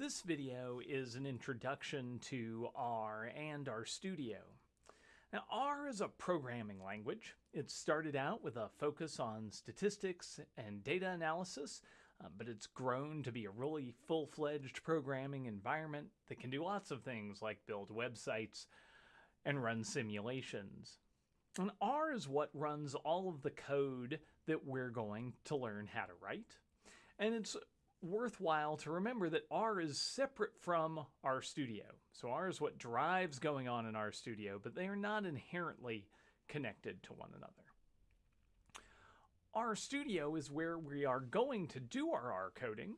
This video is an introduction to R and RStudio. Now, R is a programming language. It started out with a focus on statistics and data analysis, uh, but it's grown to be a really full-fledged programming environment that can do lots of things like build websites and run simulations. And R is what runs all of the code that we're going to learn how to write. And it's worthwhile to remember that R is separate from RStudio. So R is what drives going on in RStudio, but they are not inherently connected to one another. RStudio is where we are going to do our R coding,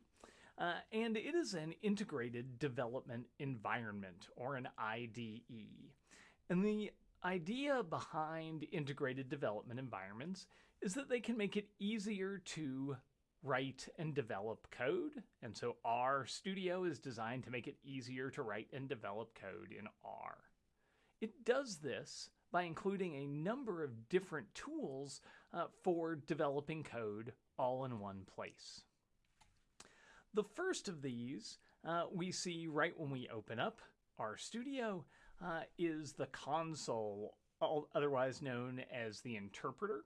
uh, and it is an integrated development environment, or an IDE. And the idea behind integrated development environments is that they can make it easier to write and develop code. And so RStudio is designed to make it easier to write and develop code in R. It does this by including a number of different tools uh, for developing code all in one place. The first of these uh, we see right when we open up RStudio uh, is the console, otherwise known as the interpreter.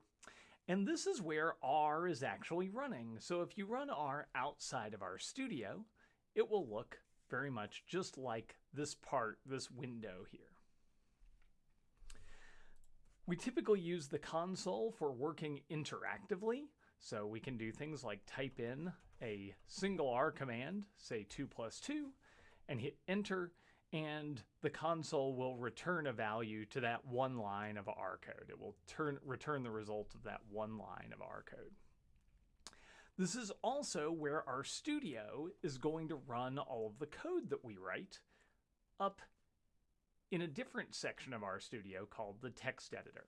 And this is where R is actually running. So if you run R outside of RStudio, it will look very much just like this part, this window here. We typically use the console for working interactively. So we can do things like type in a single R command, say 2 plus 2, and hit enter, and the console will return a value to that one line of R code. It will turn, return the result of that one line of R code. This is also where RStudio is going to run all of the code that we write up in a different section of RStudio called the text editor.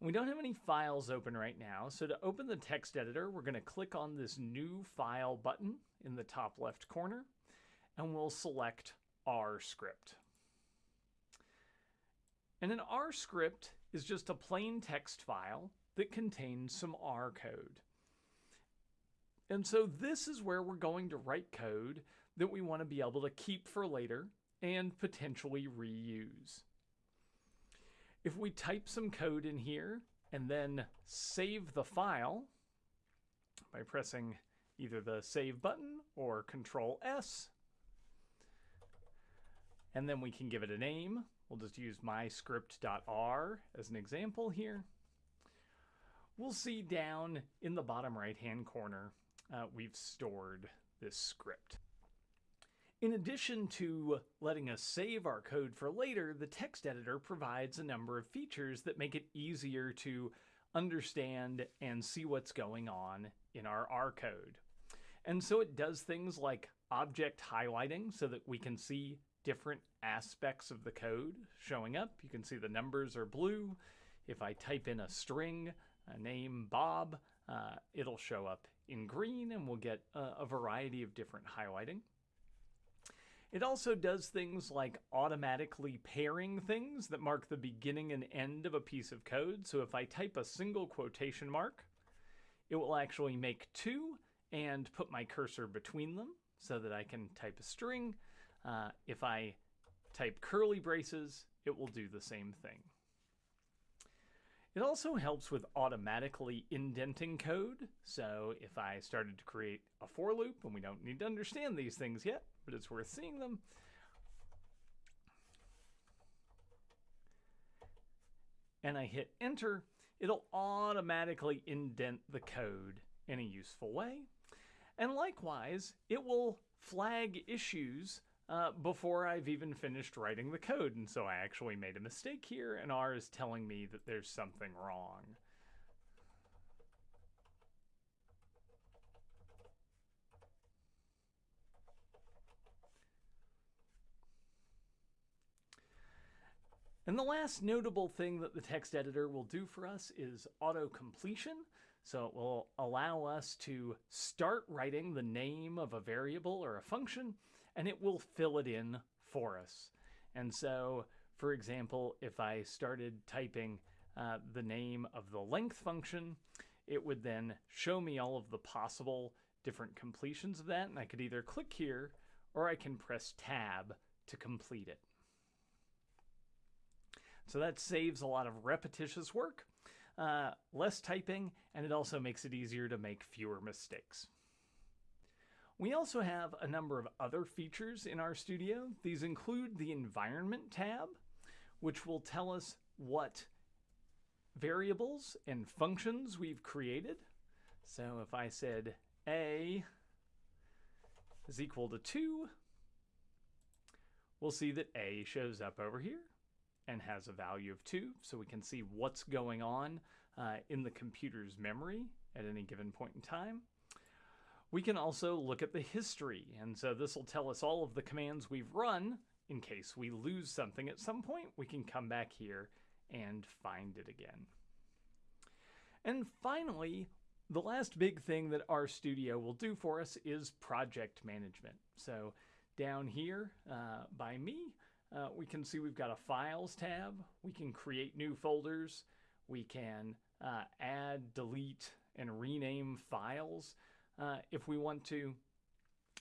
We don't have any files open right now, so to open the text editor, we're going to click on this new file button in the top left corner, and we'll select R script. And an R script is just a plain text file that contains some R code. And so this is where we're going to write code that we want to be able to keep for later and potentially reuse. If we type some code in here and then save the file by pressing either the save button or control S, and then we can give it a name. We'll just use myscript.r as an example here. We'll see down in the bottom right hand corner, uh, we've stored this script. In addition to letting us save our code for later, the text editor provides a number of features that make it easier to understand and see what's going on in our R code. And so it does things like object highlighting so that we can see different aspects of the code showing up. You can see the numbers are blue. If I type in a string, a name Bob, uh, it'll show up in green and we'll get a, a variety of different highlighting. It also does things like automatically pairing things that mark the beginning and end of a piece of code. So if I type a single quotation mark, it will actually make two and put my cursor between them so that I can type a string uh, if I type curly braces, it will do the same thing. It also helps with automatically indenting code. So if I started to create a for loop, and we don't need to understand these things yet, but it's worth seeing them, and I hit enter, it'll automatically indent the code in a useful way. And likewise, it will flag issues uh, before I've even finished writing the code. And so I actually made a mistake here, and R is telling me that there's something wrong. And the last notable thing that the text editor will do for us is auto completion. So it will allow us to start writing the name of a variable or a function and it will fill it in for us. And so, for example, if I started typing uh, the name of the length function, it would then show me all of the possible different completions of that, and I could either click here or I can press tab to complete it. So that saves a lot of repetitious work, uh, less typing, and it also makes it easier to make fewer mistakes. We also have a number of other features in RStudio. These include the Environment tab, which will tell us what variables and functions we've created. So if I said a is equal to 2, we'll see that a shows up over here and has a value of 2, so we can see what's going on uh, in the computer's memory at any given point in time. We can also look at the history, and so this will tell us all of the commands we've run in case we lose something at some point. We can come back here and find it again. And finally, the last big thing that RStudio will do for us is project management. So down here uh, by me, uh, we can see we've got a Files tab. We can create new folders. We can uh, add, delete, and rename files uh, if we want to.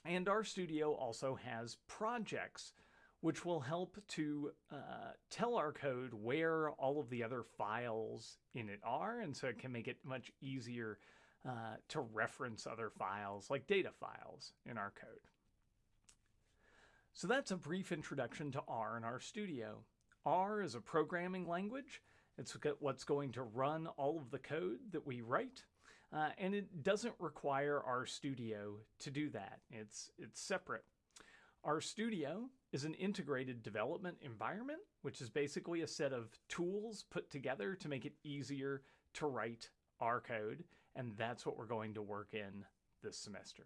And RStudio also has projects, which will help to uh, tell our code where all of the other files in it are, and so it can make it much easier uh, to reference other files, like data files, in our code. So that's a brief introduction to R and studio. R is a programming language. It's what's going to run all of the code that we write. Uh, and it doesn't require RStudio to do that. It's, it's separate. RStudio is an integrated development environment, which is basically a set of tools put together to make it easier to write R code. And that's what we're going to work in this semester.